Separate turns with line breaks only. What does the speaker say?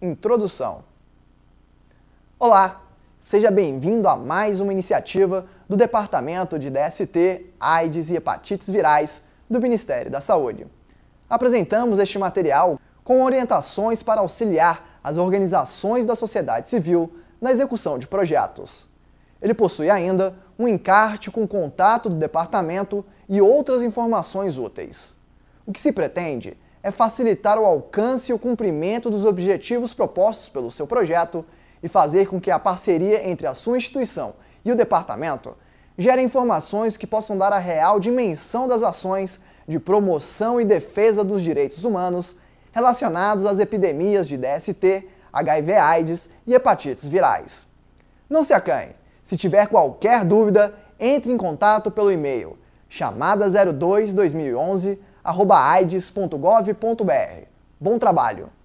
Introdução Olá, seja bem-vindo a mais uma iniciativa do Departamento de DST, AIDS e Hepatites Virais do Ministério da Saúde. Apresentamos este material com orientações para auxiliar as organizações da sociedade civil na execução de projetos. Ele possui ainda um encarte com contato do departamento e outras informações úteis. O que se pretende é facilitar o alcance e o cumprimento dos objetivos propostos pelo seu projeto e fazer com que a parceria entre a sua instituição e o departamento gere informações que possam dar a real dimensão das ações de promoção e defesa dos direitos humanos relacionados às epidemias de DST, HIV-AIDS e hepatites virais. Não se acanhe! Se tiver qualquer dúvida, entre em contato pelo e-mail chamada02 2011 aides.gov.br. Bom trabalho!